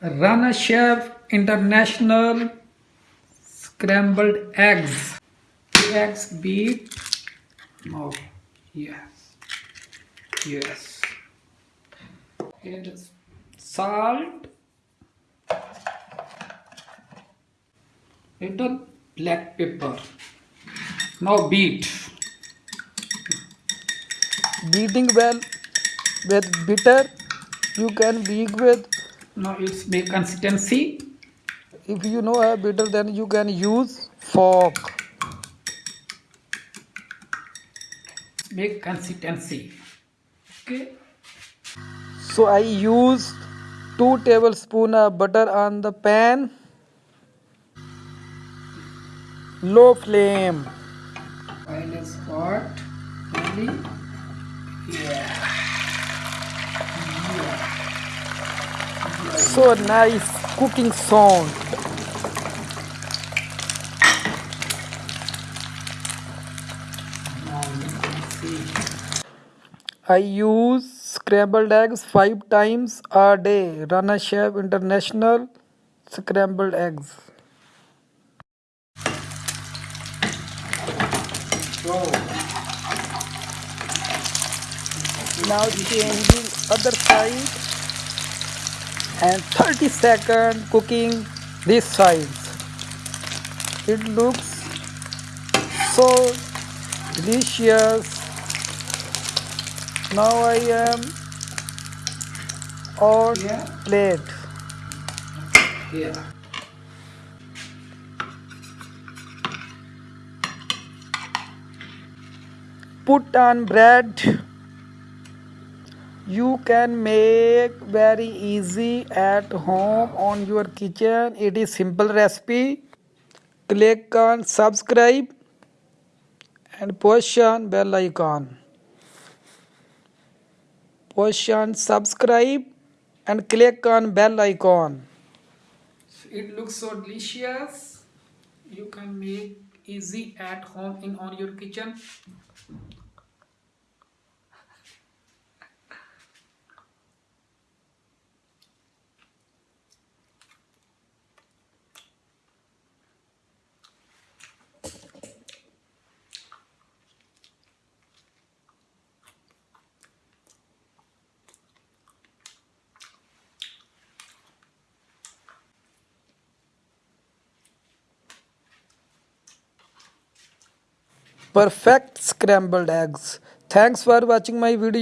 Rana Chef International Scrambled Eggs. Eggs beat. Oh, yes. Yes. Is salt. Little black pepper. Now beat. beating well with bitter you can beat with Now it's make consistency. if you know a bitter then you can use fork Make consistency. Okay. so i use 2 tablespoon of butter on the pan low flame Oil is hot. Only. Yeah. So nice cooking see. i use scrambled eggs 5 times a day. Rana chef international scrambled eggs. Now changing other side and 30 second cooking this side it looks so delicious now i am on Yeah. plate Yeah. put on bread you can make very easy at home on your kitchen it is simple recipe click on subscribe and push on bell icon push on subscribe and click on bell icon It looks so delicious. You can make easy at home in on your kitchen. Perfect scrambled eggs. Thanks for watching my video